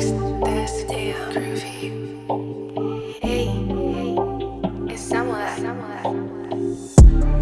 Hey, it's somewhere. somewhere.